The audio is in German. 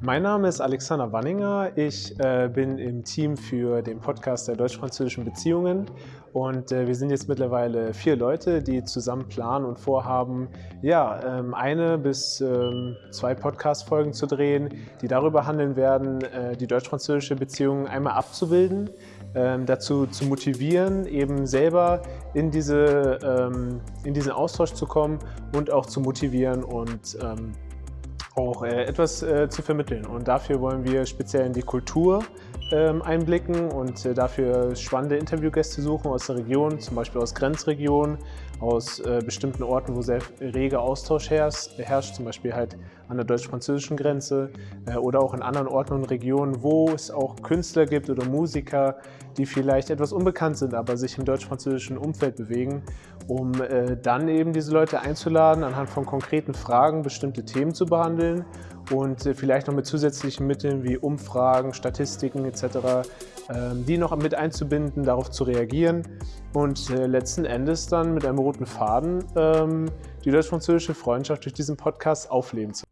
Mein Name ist Alexander Wanninger. Ich äh, bin im Team für den Podcast der deutsch-französischen Beziehungen und äh, wir sind jetzt mittlerweile vier Leute, die zusammen planen und vorhaben, ja, ähm, eine bis ähm, zwei Podcast-Folgen zu drehen, die darüber handeln werden, äh, die deutsch-französische Beziehung einmal abzubilden, ähm, dazu zu motivieren, eben selber in, diese, ähm, in diesen Austausch zu kommen und auch zu motivieren und ähm, auch äh, etwas äh, zu vermitteln. Und dafür wollen wir speziell in die Kultur ähm, einblicken und äh, dafür spannende Interviewgäste suchen aus der Region, zum Beispiel aus Grenzregionen, aus äh, bestimmten Orten, wo sehr reger Austausch herrscht zum Beispiel halt an der deutsch-französischen Grenze äh, oder auch in anderen Orten und Regionen, wo es auch Künstler gibt oder Musiker, die vielleicht etwas unbekannt sind, aber sich im deutsch-französischen Umfeld bewegen, um äh, dann eben diese Leute einzuladen, anhand von konkreten Fragen bestimmte Themen zu behandeln und äh, vielleicht noch mit zusätzlichen Mitteln wie Umfragen, Statistiken etc., ähm, die noch mit einzubinden, darauf zu reagieren und letzten Endes dann mit einem roten Faden ähm, die deutsch-französische Freundschaft durch diesen Podcast aufleben zu